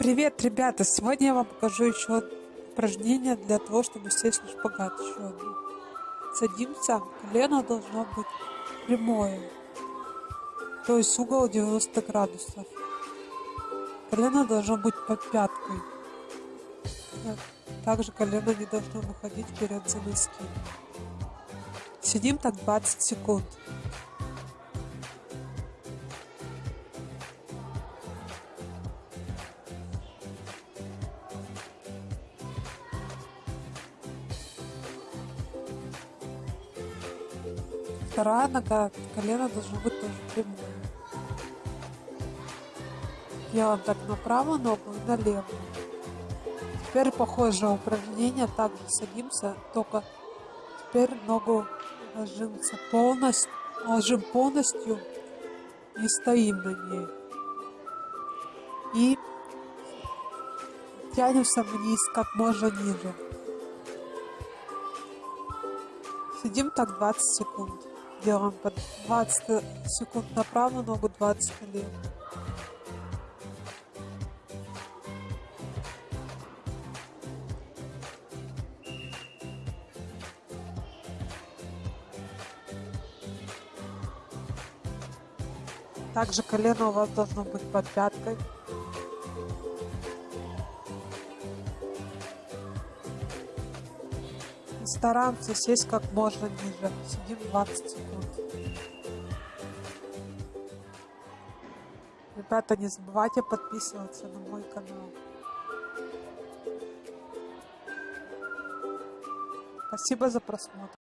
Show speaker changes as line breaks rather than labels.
Привет, ребята! Сегодня я вам покажу еще упражнение для того, чтобы сесть на шпагат. Еще одно. Садимся, колено должно быть прямое, то есть угол 90 градусов. Колено должно быть под пяткой. Также колено не должно выходить вперед за носки. Сидим так 20 секунд. Вторая нога, колено должно быть тоже прямое. Делаем так на правую ногу и на левую. Теперь похожее упражнение, также садимся, только теперь ногу ложимся полностью, ложим полностью и стоим на ней. И тянемся вниз как можно ниже. Сидим так 20 секунд. Делаем по 20 секунд на правую ногу, 20 на левую. Также колено у вас должно быть под пяткой. Стараемся сесть как можно ниже. Сидим 20 секунд. Ребята, не забывайте подписываться на мой канал. Спасибо за просмотр.